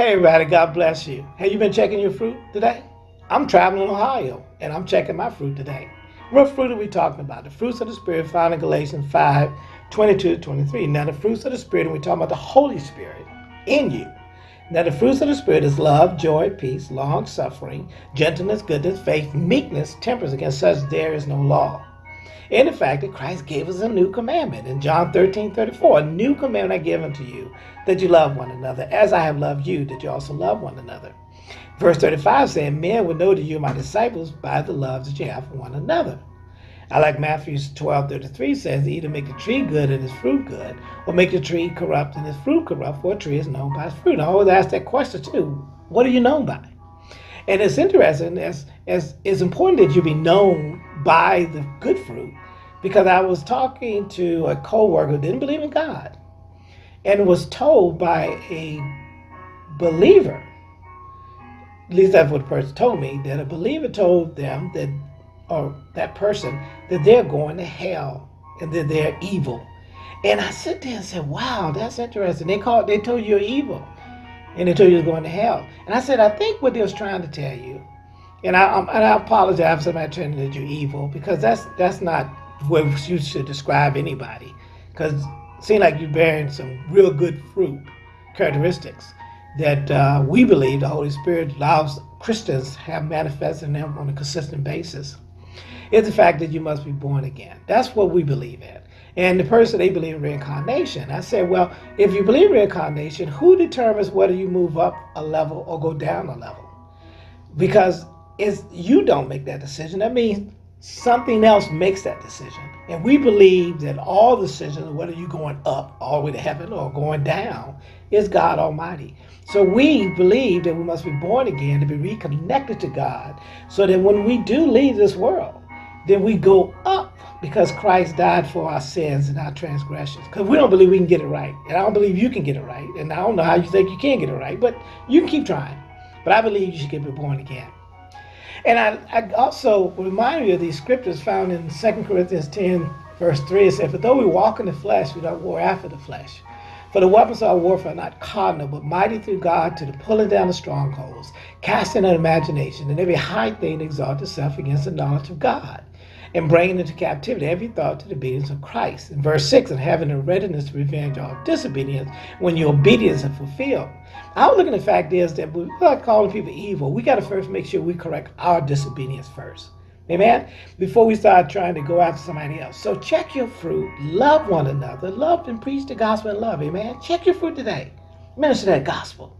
Hey, everybody, God bless you. Have you been checking your fruit today? I'm traveling in Ohio and I'm checking my fruit today. What fruit are we talking about? The fruits of the Spirit found in Galatians 5 22 23. Now, the fruits of the Spirit, and we're talking about the Holy Spirit in you. Now, the fruits of the Spirit is love, joy, peace, long suffering, gentleness, goodness, faith, meekness, temperance. Against such there is no law. And the fact that Christ gave us a new commandment in John 13 34. A new commandment I give unto you, that you love one another, as I have loved you, that you also love one another. Verse 35 saying, Men will know that you are my disciples by the love that you have for one another. I like Matthew 12 33 says, either make the tree good and its fruit good, or make the tree corrupt and its fruit corrupt, for a tree is known by its fruit. I always ask that question too. What are you known by? And it's interesting, as, as it's important that you be known by the good fruit, because I was talking to a coworker who didn't believe in God and was told by a believer, at least that's what the person told me, that a believer told them that, or that person, that they're going to hell and that they're evil. And I sit there and said, wow, that's interesting. They called, they told you you're evil and they told you you're going to hell. And I said, I think what they was trying to tell you, and I, and I apologize for somebody telling you evil because that's that's not what you should describe anybody because it seems like you're bearing some real good fruit characteristics that uh, we believe the Holy Spirit allows Christians have manifested in them on a consistent basis. It's the fact that you must be born again. That's what we believe in. And the person they believe in reincarnation. I said, well, if you believe reincarnation, who determines whether you move up a level or go down a level? Because it's you don't make that decision. That means something else makes that decision. And we believe that all decisions, whether you're going up all the way to heaven or going down, is God Almighty. So we believe that we must be born again to be reconnected to God so that when we do leave this world, then we go up because Christ died for our sins and our transgressions. Because we don't believe we can get it right. And I don't believe you can get it right. And I don't know how you think you can get it right, but you can keep trying. But I believe you should get born again. And I, I also remind you of these scriptures found in 2 Corinthians 10, verse 3. It says, For though we walk in the flesh, we don't war after the flesh. For the weapons of our warfare are not carnal, but mighty through God to the pulling down of strongholds, casting an imagination, and every high thing exalt itself against the knowledge of God and bringing into captivity every thought to the obedience of Christ. In verse 6, and having a readiness to revenge all disobedience when your obedience is fulfilled. Our looking at the fact is that we're not calling people evil. We got to first make sure we correct our disobedience first. Amen? Before we start trying to go after somebody else. So check your fruit. Love one another. Love and preach the gospel in love. Amen? Check your fruit today. Minister that gospel.